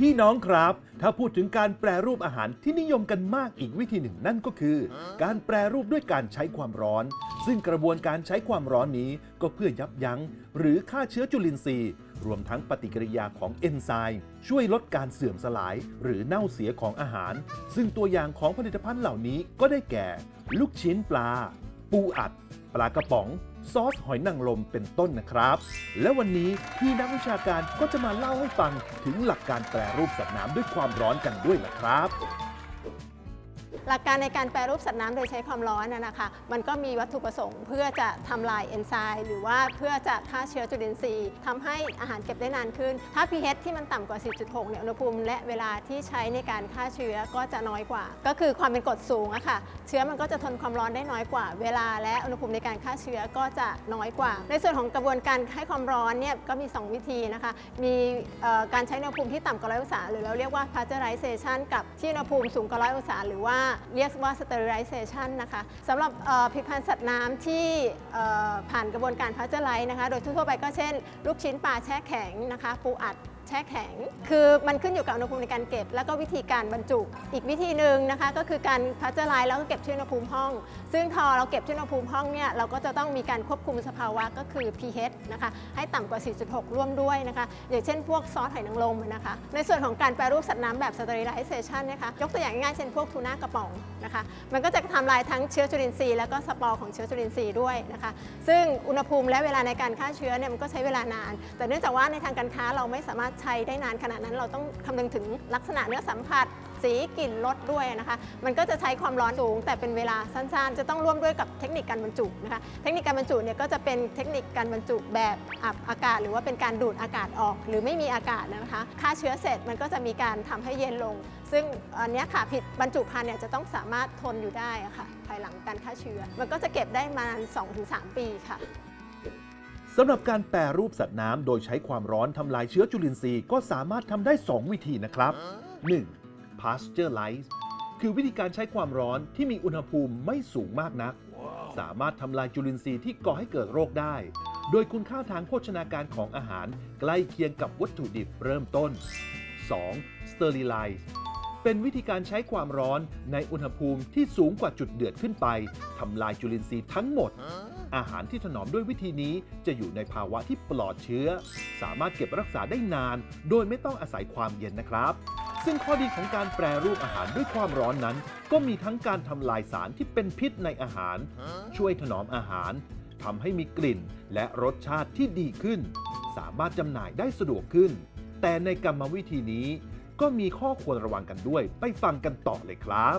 พี่น้องครับ ถ้าพูดถึงการแปรรูปอาหารที่นิยมกันมากอีกวิธีหนึ่งนั่นก็คือ การแปรรูปด้วยการใช้ความร้อน ซึ่งกระบวนการใช้ความร้อนนี้ก็เพื่อยับยั้ง หรือฆ่าเชื้อจุลินทรีย์ รวมทั้งปฏิกิริยาของเอนไซม์ช่วยลดการเสื่อมสลาย หรือเน่าเสียของอาหาร ซึ่งตัวอย่างของผลิตภัณฑ์เหล่านี้ก็ได้แก่ ลูกชิ้นปลา ปูอัด ปลากระป๋อง ซอสหอยนางรมเป็นต้นนะครับ และวันนี้พี่นักวิชาการก็จะมาเล่าให้ฟังถึงหลักการแปรรูปสัตว์น้ำด้วยความร้อนกันด้วยนะครับ หลักการในการแปรรูปสัตว์น้ำโดยใช้ความร้อนนะนะคะ มันก็มีวัตถุประสงค์ เพื่อจะทำลายเอนไซม์หรือว่าเพื่อจะฆ่าเชื้อจุลินทรีย์ทำให้อาหารเก็บได้นานขึ้น ถ้า pH ที่มันต่ำกว่า 10.6 เนี่ย อุณหภูมิและเวลาที่ใช้ในการฆ่าเชื้อก็จะน้อยกว่า ก็คือความเป็นกรดสูงอะค่ะ เชื้อมันก็จะทนความร้อนได้น้อยกว่า เวลาและอุณหภูมิในการฆ่าเชื้อก็จะน้อยกว่า ในส่วนของกระบวนการให้ความร้อนเนี่ยก็มี 2 วิธีนะคะ มีการใช้อุณหภูมิที่ต่ำกว่าร้อยองศาหรือเราเรียกว่า pasteurization กับที่อุณหภูมิสูงกว่าร้อยองศาหรือว่าเรียกว่า sterilization นะคะสำหรับผลิตภัณฑ์สัตว์น้ำที่ผ่านกระบวนการพาสเจอร์ไลซ์นะคะ โดยทั่วไปก็เช่น ลูกชิ้นปลาแช่แข็งนะคะ ปูอัด ช่แข็ง คือมันขึ้นอยู่กับอุณหภูมิในการเก็บ แล้วก็วิธีการบรรจุ อีกวิธีหนึ่งนะคะก็คือการพัชไลน์แล้วก็เก็บที่อุณหภูมิห้อง ซึ่งพอเราเก็บที่อุณหภูมิห้องเนี่ยเราก็จะต้องมีการควบคุมสภาวะก็คือ pH นะคะให้ต่ำกว่า 4.6 ร่วมด้วยนะคะอย่างเช่นพวกซอสหอยนางรมนะคะในส่วนของการแปรรูปสัตว์น้ำแบบ sterilization นะคะยกตัวอย่างง่ายๆเช่นพวกทูน่ากระป๋องนะคะมันก็จะทำลายทั้งเชื้อจุลินทรีย์แล้วก็สปอร์ของเชื้อจุลินทรีย์ด้วยนะคะซึ่งอุณหภูมิและเวลาในการฆ่าเชื้อเนี่ยมันก็ใช้เวลานาน แต่เนื่องจากว่าในทางการค้าเราไม่สามารถช้ได้นานขนาดนั้นเราต้องคำนึงถึงลักษณะเนื้อสัมผัส สีกลิ่นรสด้วยนะคะ มันก็จะใช้ความร้อนสูง แต่เป็นเวลาสั้นๆ จะต้องร่วมด้วยกับเทคนิคการบรรจุนะคะ เทคนิคการบรรจุเนี่ยก็จะเป็นเทคนิคการบรรจุแบบอับอากาศ หรือว่าเป็นการดูดอากาศออก หรือไม่มีอากาศนะคะฆ่าเชื้อเสร็จมันก็จะมีการทำให้เย็นลง ซึ่งอันนี้ค่ะผิดบรรจุภัณฑ์เนี่ยจะต้องสามารถทนอยู่ได้ะค่ะ ภายหลังการฆ่าเชื้อ มันก็จะเก็บได้ประมาณ 2-3 ปีค่ะ สำหรับการแปรรูปสัตว์น้ำโดยใช้ความร้อนทำลายเชื้อจุลินทรีย์ก็สามารถทำได้ 2 วิธีนะครับ 1. pasteurize คือวิธีการใช้ความร้อนที่มีอุณหภูมิไม่สูงมากนัก สามารถทำลายจุลินทรีย์ที่ก่อให้เกิดโรคได้ โดยคุณค่าทางโภชนาการของอาหารใกล้เคียงกับวัตถุดิบเริ่มต้น 2. sterilize เป็นวิธีการใช้ความร้อนในอุณหภูมิที่สูงกว่าจุดเดือดขึ้นไปทำลายจุลินทรีย์ทั้งหมด อาหารที่ถนอมด้วยวิธีนี้จะอยู่ในภาวะที่ปลอดเชื้อ สามารถเก็บรักษาได้นาน โดยไม่ต้องอาศัยความเย็นนะครับ ซึ่งข้อดีของการแปรรูปอาหารด้วยความร้อนนั้น ก็มีทั้งการทำลายสารที่เป็นพิษในอาหาร ช่วยถนอมอาหารทำให้มีกลิ่นและรสชาติที่ดีขึ้น สามารถจำหน่ายได้สะดวกขึ้น แต่ในกรรมวิธีนี้ก็มีข้อควรระวังกันด้วยไปฟังกันต่อเลยครับ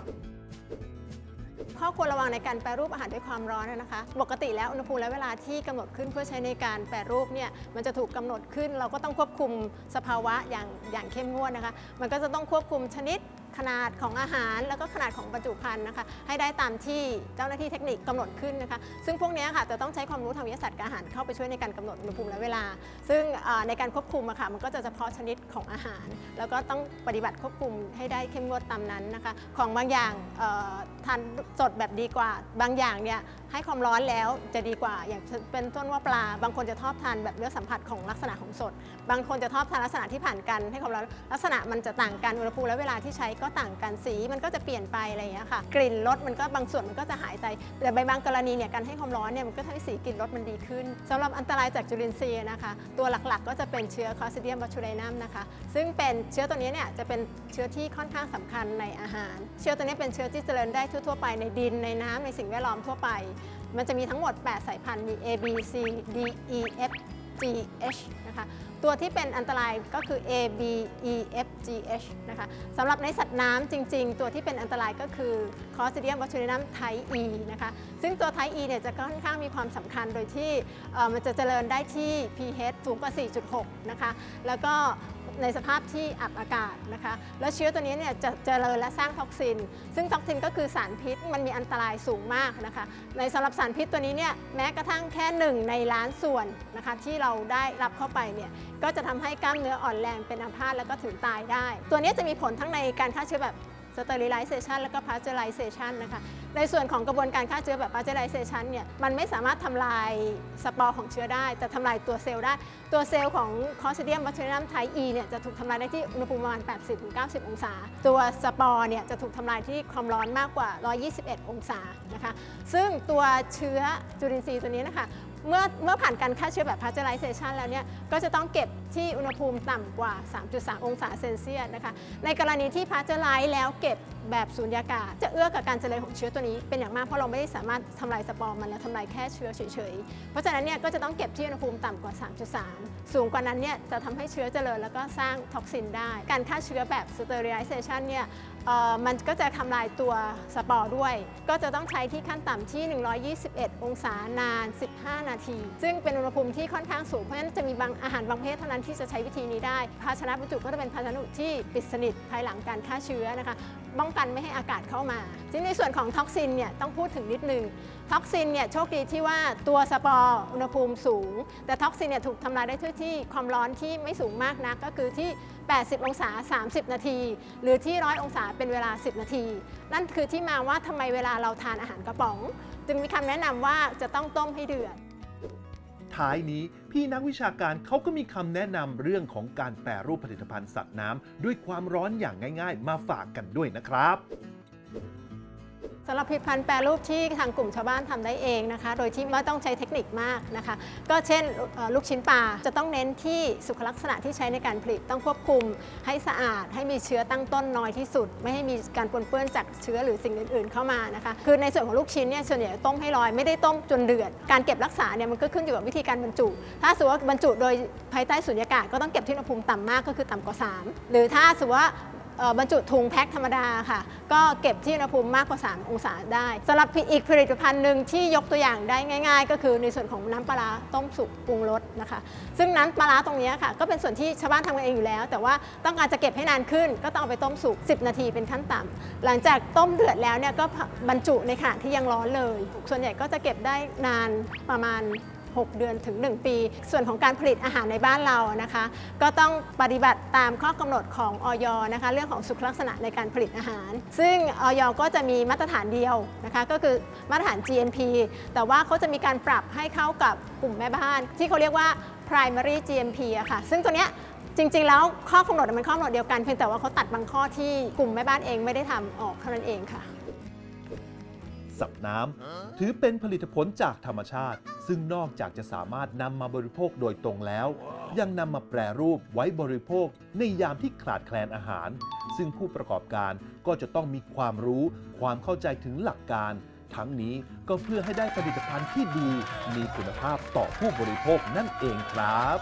ข้อควรระวังในการแปรรูปอาหารด้วยความร้อนนะคะ ปกติแล้วอุณหภูมิและเวลาที่กำหนดขึ้นเพื่อใช้ในการแปรรูปเนี่ยมันจะถูกกำหนดขึ้น เราก็ต้องควบคุมสภาวะอย่างอย่างเข้มงวดนะคะ มันก็จะต้องควบคุมชนิด ขนาดของอาหาร แล้วก็ขนาดของบรรจุภัณฑ์นะคะ ให้ได้ตามที่เจ้าหน้าที่เทคนิคกำหนดขึ้นนะคะ ซึ่งพวกนี้ค่ะจะต้องใช้ความรู้ทางวิทยาศาสตร์การอาหารเข้าไปช่วยในการกำหนดอุณหภูมิและเวลา ซึ่งในการควบคุมอะค่ะมันก็จะเฉพาะชนิดของอาหาร แล้วก็ต้องปฏิบัติควบคุมให้ได้เข้มงวดตามนั้นนะคะ ของบางอย่างทานสดแบบดีกว่า บางอย่างเนี่ยให้ความร้อนแล้วจะดีกว่า อย่างเป็นต้นว่าปลา บางคนจะชอบทานแบบเนื้อสัมผัสของลักษณะของสด บางคนจะชอบทานลักษณะที่ผ่านกันให้ความร้อนลักษณะมันจะต่างกันอุณหภูมิและเวลาที่ใช้ก็ก็ต่างกันสีมันก็จะเปลี่ยนไปอะไรอย่างเงี้ยค่ะ กลิ่นรสมันก็บางส่วนมันก็จะหายไปแต่ใบบางกรณีเนี่ยการให้ความร้อนเนี่ยมันก็ทำให้สีกลิ่นรสมันดีขึ้นสำหรับอันตรายจากจุลินทรีย์นะคะ ตัวหลักๆ ก็จะเป็นเชื้อคอสเดียมบัชูไดนัมนะคะ ซึ่งเป็นเชื้อตัวนี้เนี่ยจะเป็นเชื้อที่ค่อนข้างสำคัญในอาหาร เชื้อตัวนี้เป็นเชื้อที่เจริญได้ทั่วๆไปในดินในน้ำในสิ่งแวดล้อมทั่วไป มันจะมีทั้งหมด 8 สายพันธุ์มี A B C D E F G H นะคะตัวที่เป็นอันตรายก็คือ A B E F G H นะคะสำหรับในสัตว์น้ำจริง ๆ ตัวที่เป็นอันตรายก็คือ Clostridium botulinum type E นะคะซึ่งตัว type E เนี่ยจะค่อนข้างมีความสำคัญโดยที่มันจะเจริญได้ที่ pH สูงกว่า 4.6 นะคะแล้วก็ ในสภาพที่อับอากาศนะคะ แล้วเชื้อตัวนี้เนี่ยจะเจริญและสร้างท็อกซิน ซึ่ง toxin ก็คือสารพิษมันมีอันตรายสูงมากนะคะ ในสำหรับสารพิษตัวนี้เนี่ยแม้กระทั่งแค่หนึ่งในล้านส่วนนะคะที่เราได้รับเข้าไปเนี่ยก็จะทำให้กล้ามเนื้ออ่อนแรงเป็นอัมพาตแล้วก็ถึงตายได้ ตัวนี้จะมีผลทั้งในการฆ่าเชื้อแบบ sterilization แล้วก็ pasteurization นะคะในส่วนของกระบวนการฆ่าเชื้อแบบ pasteurization เนี่ยมันไม่สามารถทำลายสปอร์ของเชื้อได้ แต่ทำลายตัวเซลล์ได้ ตัวเซลล์ของ Clostridium botulinum type E เนี่ยจะถูกทำลายได้ที่อุณหภูมิประมาณ 80-90 องศา ตัวสปอร์เนี่ยจะถูกทำลายที่ความร้อนมากกว่า 121 องศานะคะซึ่งตัวเชื้อจุลินทรีย์ตัวนี้นะคะ เมื่อเมื่อผ่านการฆ่าเชื้อแบบ pasteurization แล้วเนี่ยก็จะต้องเก็บที่อุณหภูมิต่ำกว่า 3.3 องศาเซลเซียสนะคะ ในกรณีที่ pasteurize แล้วเก็บแบบสูญญากาศ จะเอื้อกับการเจริญของเชื้อตัวนี้เป็นอย่างมากเพราะเราไม่ได้สามารถทำลายสปอร์มันและทำลายแค่เชื้อเฉยๆ เพราะฉะนั้นเนี่ยก็จะต้องเก็บที่อุณหภูมิต่ำกว่า 3.3 สูงกว่านั้นเนี่ยจะทำให้เชื้อเจริญแล้วก็สร้าง toxin ได้ การฆ่าเชื้อแบบ sterilization เนี่ย มันก็จะทำลายตัวสปอร์ด้วย ก็จะต้องใช้ที่ขั้นต่ำที่ 121 องศานาน 15 นาที ซึ่งเป็นอุณหภูมิที่ค่อนข้างสูง เพราะฉะนั้นจะมีบางอาหารบางประเภทเท่านั้นที่จะใช้วิธีนี้ได้ ภาชนะบรรจุก็จะเป็นภาชนะที่ปิดสนิทภายหลังการฆ่าเชื้อนะคะ ป้องกันไม่ให้อากาศเข้ามาทีนี้ในส่วนของ toxin เนี่ยต้องพูดถึงนิดนึงtoxin เนี่ยโชคดีที่ว่าตัวสปอร์อุณหภูมิสูง แต่ toxin เนี่ยถูกทำลายได้ด้วยที่ความร้อนที่ไม่สูงมากนัก ก็คือที่ 80 องศา 30 นาที หรือที่ 100 องศาเป็นเวลา 10 นาที นั่นคือที่มาว่าทำไมเวลาเราทานอาหารกระป๋อง จึงมีคำแนะนำว่าจะต้องต้มให้เดือด ท้ายนี้ พี่นักวิชาการเขาก็มีคำแนะนำเรื่องของการแปรรูปผลิตภัณฑ์สัตว์น้ำด้วยความร้อนอย่างง่าย ๆ มาฝากกันด้วยนะครับ สำหรับผลิตภัณฑ์แปรรูปที่ทางกลุ่มชาวบ้านทำได้เองนะคะ โดยที่ไม่ต้องใช้เทคนิคมากนะคะ ก็เช่นลูกชิ้นปลาจะต้องเน้นที่สุขลักษณะที่ใช้ในการผลิตต้องควบคุม ให้สะอาดให้มีเชื้อตั้งต้นน้อยที่สุด ไม่ให้มีการปนเปื้อนจากเชื้อหรือสิ่งอื่น ๆ เข้ามานะคะ คือในส่วนของลูกชิ้นเนี่ยส่วนใหญ่ต้มให้ลอยไม่ได้ต้มจนเดือด การเก็บรักษาเนี่ยมันก็ขึ้นอยู่กับวิธีการบรรจุ ถ้าสมมติว่าบรรจุโดยภายใต้สุญญากาศก็ต้องเก็บที่อุณหภูมิต่ำมากก็คือต่ำกว่า 3 หรือถ้าสมมติว่า บรรจุถุงแพ็คธรรมดาค่ะ ก็เก็บที่อุณหภูมิมากกว่า 3 องศาได้สำหรับอีกผลิตภัณฑ์หนึ่งที่ยกตัวอย่างได้ง่าย ๆ ก็คือในส่วนของน้ำปลาร้าต้มสุกปรุงรสนะคะ ซึ่งน้ำปลาร้าตรงนี้ค่ะ ก็เป็นส่วนที่ชาวบ้านทำกันเองอยู่แล้ว แต่ว่าต้องการจะเก็บให้นานขึ้น ก็ต้องเอาไปต้มสุก 10 นาทีเป็นขั้นต่ำหลังจากต้มเดือดแล้วเนี่ยก็บรรจุในขณะที่ยังร้อนเลย ส่วนใหญ่ก็จะเก็บได้นานประมาณ 6 เดือนถึง 1 ปี ส่วนของการผลิตอาหารในบ้านเรานะคะ ก็ต้องปฏิบัติตามข้อกำหนดของออยนะคะ เรื่องของสุขลักษณะในการผลิตอาหาร ซึ่งออยก็จะมีมาตรฐานเดียวนะคะ ก็คือมาตรฐาน GMP แต่ว่าเขาจะมีการปรับให้เข้ากับกลุ่มแม่บ้าน ที่เขาเรียกว่า primary GMP อะค่ะ ซึ่งตัวเนี้ยจริง ๆ แล้วข้อกำหนดมันข้อกำหนดเดียวกันเพียงแต่ว่าเขาตัดบางข้อที่กลุ่มแม่บ้านเองไม่ได้ทำออกเท่านั้นเองค่ะ สับน้ำถือเป็นผลิตผลจากธรรมชาติ ซึ่งนอกจากจะสามารถนำมาบริโภคโดยตรงแล้ว ยังนำมาแปรรูปไว้บริโภคในยามที่ขาดแคลนอาหาร ซึ่งผู้ประกอบการก็จะต้องมีความรู้ ความเข้าใจถึงหลักการ ทั้งนี้ก็เพื่อให้ได้ผลิตภัณฑ์ที่ดี มีคุณภาพต่อผู้บริโภคนั่นเองครับ